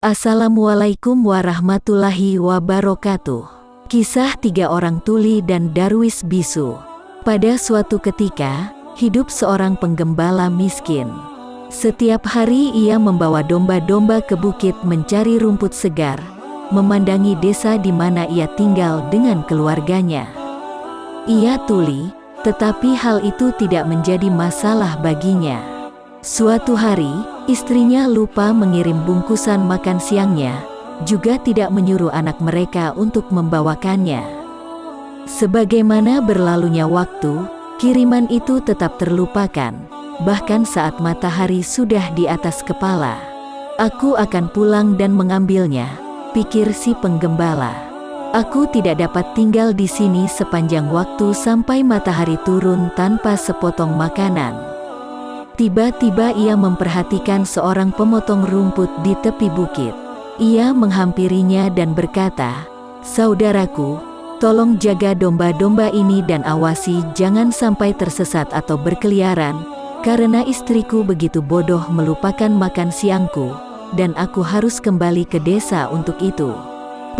Assalamualaikum warahmatullahi wabarakatuh. Kisah tiga orang tuli dan Darwis Bisu. Pada suatu ketika, hidup seorang penggembala miskin. Setiap hari ia membawa domba-domba ke bukit mencari rumput segar, memandangi desa di mana ia tinggal dengan keluarganya. Ia tuli, tetapi hal itu tidak menjadi masalah baginya. Suatu hari, istrinya lupa mengirim bungkusan makan siangnya, juga tidak menyuruh anak mereka untuk membawakannya. Sebagaimana berlalunya waktu, kiriman itu tetap terlupakan, bahkan saat matahari sudah di atas kepala. Aku akan pulang dan mengambilnya, pikir si penggembala. Aku tidak dapat tinggal di sini sepanjang waktu sampai matahari turun tanpa sepotong makanan. Tiba-tiba ia memperhatikan seorang pemotong rumput di tepi bukit. Ia menghampirinya dan berkata, Saudaraku, tolong jaga domba-domba ini dan awasi jangan sampai tersesat atau berkeliaran, karena istriku begitu bodoh melupakan makan siangku, dan aku harus kembali ke desa untuk itu.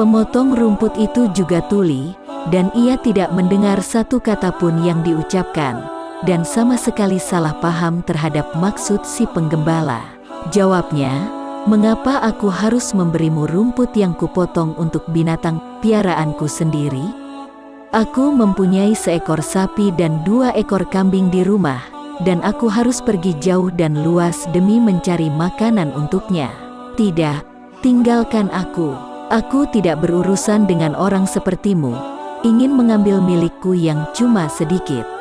Pemotong rumput itu juga tuli, dan ia tidak mendengar satu kata pun yang diucapkan dan sama sekali salah paham terhadap maksud si penggembala. Jawabnya, mengapa aku harus memberimu rumput yang kupotong untuk binatang piaraanku sendiri? Aku mempunyai seekor sapi dan dua ekor kambing di rumah, dan aku harus pergi jauh dan luas demi mencari makanan untuknya. Tidak, tinggalkan aku. Aku tidak berurusan dengan orang sepertimu, ingin mengambil milikku yang cuma sedikit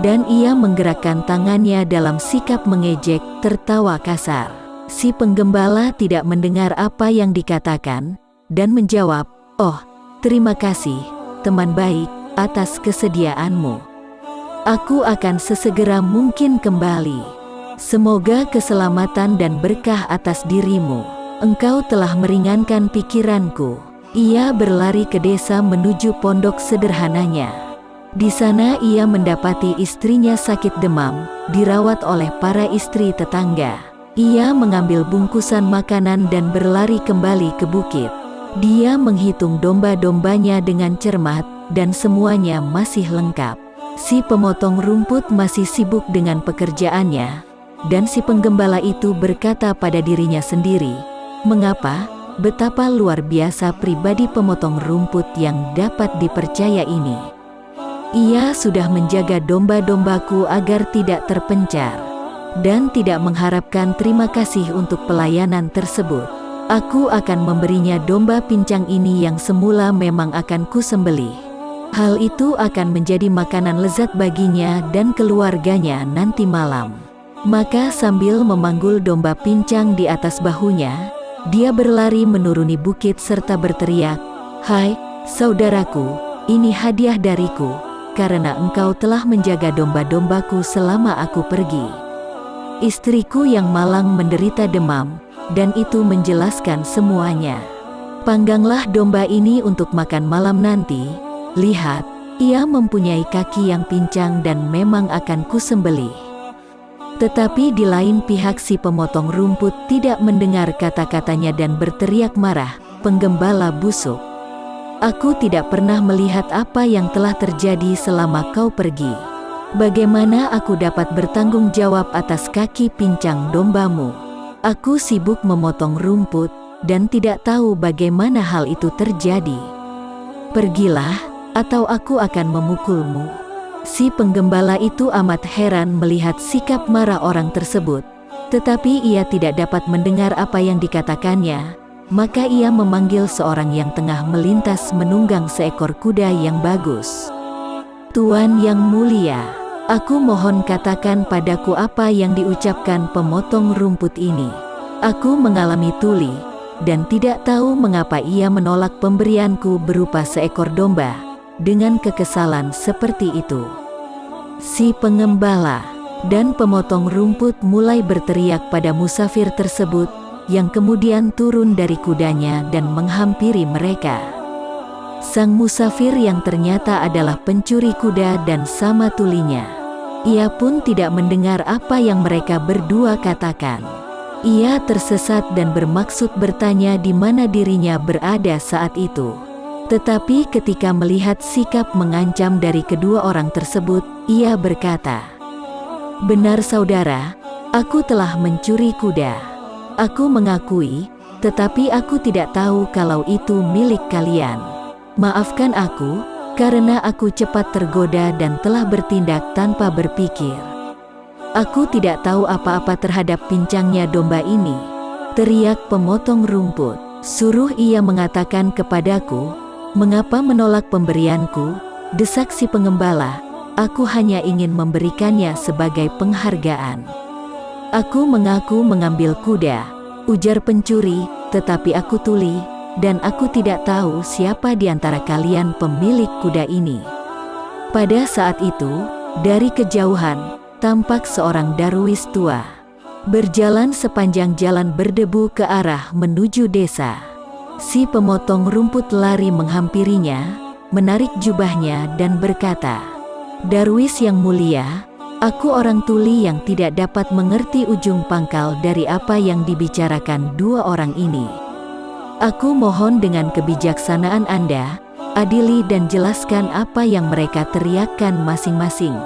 dan ia menggerakkan tangannya dalam sikap mengejek, tertawa kasar. Si penggembala tidak mendengar apa yang dikatakan, dan menjawab, Oh, terima kasih, teman baik, atas kesediaanmu. Aku akan sesegera mungkin kembali. Semoga keselamatan dan berkah atas dirimu. Engkau telah meringankan pikiranku. Ia berlari ke desa menuju pondok sederhananya. Di sana ia mendapati istrinya sakit demam, dirawat oleh para istri tetangga. Ia mengambil bungkusan makanan dan berlari kembali ke bukit. Dia menghitung domba-dombanya dengan cermat, dan semuanya masih lengkap. Si pemotong rumput masih sibuk dengan pekerjaannya, dan si penggembala itu berkata pada dirinya sendiri, Mengapa, betapa luar biasa pribadi pemotong rumput yang dapat dipercaya ini. Ia sudah menjaga domba-dombaku agar tidak terpencar dan tidak mengharapkan terima kasih untuk pelayanan tersebut. Aku akan memberinya domba pincang ini yang semula memang akan kusembelih. Hal itu akan menjadi makanan lezat baginya dan keluarganya nanti malam. Maka sambil memanggul domba pincang di atas bahunya, dia berlari menuruni bukit serta berteriak, Hai, saudaraku, ini hadiah dariku, karena engkau telah menjaga domba-dombaku selama aku pergi. Istriku yang malang menderita demam, dan itu menjelaskan semuanya. Pangganglah domba ini untuk makan malam nanti. Lihat, ia mempunyai kaki yang pincang dan memang akan kusembelih. Tetapi di lain pihak si pemotong rumput tidak mendengar kata-katanya dan berteriak marah, penggembala busuk. Aku tidak pernah melihat apa yang telah terjadi selama kau pergi. Bagaimana aku dapat bertanggung jawab atas kaki pincang dombamu? Aku sibuk memotong rumput dan tidak tahu bagaimana hal itu terjadi. Pergilah, atau aku akan memukulmu. Si penggembala itu amat heran melihat sikap marah orang tersebut, tetapi ia tidak dapat mendengar apa yang dikatakannya maka ia memanggil seorang yang tengah melintas menunggang seekor kuda yang bagus. Tuan yang mulia, aku mohon katakan padaku apa yang diucapkan pemotong rumput ini. Aku mengalami tuli, dan tidak tahu mengapa ia menolak pemberianku berupa seekor domba, dengan kekesalan seperti itu. Si pengembala dan pemotong rumput mulai berteriak pada musafir tersebut, yang kemudian turun dari kudanya dan menghampiri mereka. Sang musafir yang ternyata adalah pencuri kuda dan sama tulinya. Ia pun tidak mendengar apa yang mereka berdua katakan. Ia tersesat dan bermaksud bertanya di mana dirinya berada saat itu. Tetapi ketika melihat sikap mengancam dari kedua orang tersebut, ia berkata, Benar saudara, aku telah mencuri kuda. Aku mengakui, tetapi aku tidak tahu kalau itu milik kalian. Maafkan aku, karena aku cepat tergoda dan telah bertindak tanpa berpikir. Aku tidak tahu apa-apa terhadap pincangnya domba ini. Teriak pemotong rumput, suruh ia mengatakan kepadaku, Mengapa menolak pemberianku? Desak si pengembala, aku hanya ingin memberikannya sebagai penghargaan. Aku mengaku mengambil kuda, ujar pencuri, tetapi aku tuli, dan aku tidak tahu siapa di antara kalian pemilik kuda ini. Pada saat itu, dari kejauhan, tampak seorang darwis tua. Berjalan sepanjang jalan berdebu ke arah menuju desa. Si pemotong rumput lari menghampirinya, menarik jubahnya dan berkata, Darwis yang mulia, aku orang tuli yang tidak dapat mengerti ujung pangkal dari apa yang dibicarakan dua orang ini. Aku mohon dengan kebijaksanaan Anda, adili dan jelaskan apa yang mereka teriakkan masing-masing.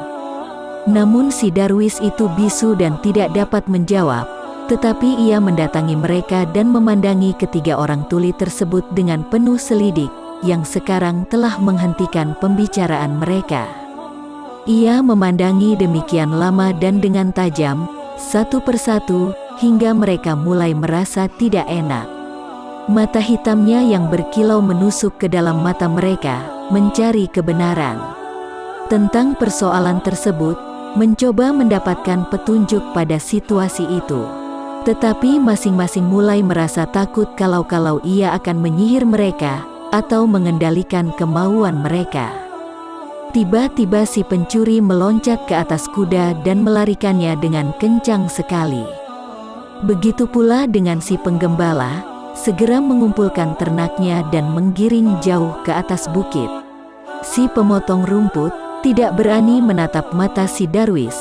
Namun si Darwis itu bisu dan tidak dapat menjawab, tetapi ia mendatangi mereka dan memandangi ketiga orang tuli tersebut dengan penuh selidik, yang sekarang telah menghentikan pembicaraan mereka. Ia memandangi demikian lama dan dengan tajam, satu persatu, hingga mereka mulai merasa tidak enak. Mata hitamnya yang berkilau menusuk ke dalam mata mereka, mencari kebenaran. Tentang persoalan tersebut, mencoba mendapatkan petunjuk pada situasi itu. Tetapi masing-masing mulai merasa takut kalau-kalau ia akan menyihir mereka atau mengendalikan kemauan mereka. Tiba-tiba si pencuri meloncat ke atas kuda dan melarikannya dengan kencang sekali. Begitu pula dengan si penggembala, segera mengumpulkan ternaknya dan menggiring jauh ke atas bukit. Si pemotong rumput tidak berani menatap mata si Darwis,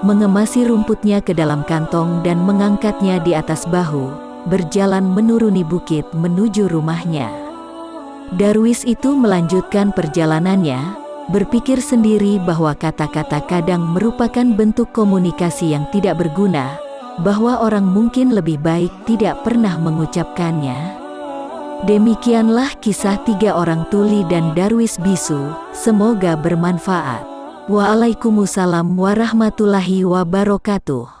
mengemasi rumputnya ke dalam kantong dan mengangkatnya di atas bahu, berjalan menuruni bukit menuju rumahnya. Darwis itu melanjutkan perjalanannya, berpikir sendiri bahwa kata-kata kadang merupakan bentuk komunikasi yang tidak berguna, bahwa orang mungkin lebih baik tidak pernah mengucapkannya. Demikianlah kisah tiga orang tuli dan Darwis bisu, semoga bermanfaat. Waalaikumsalam warahmatullahi wabarakatuh.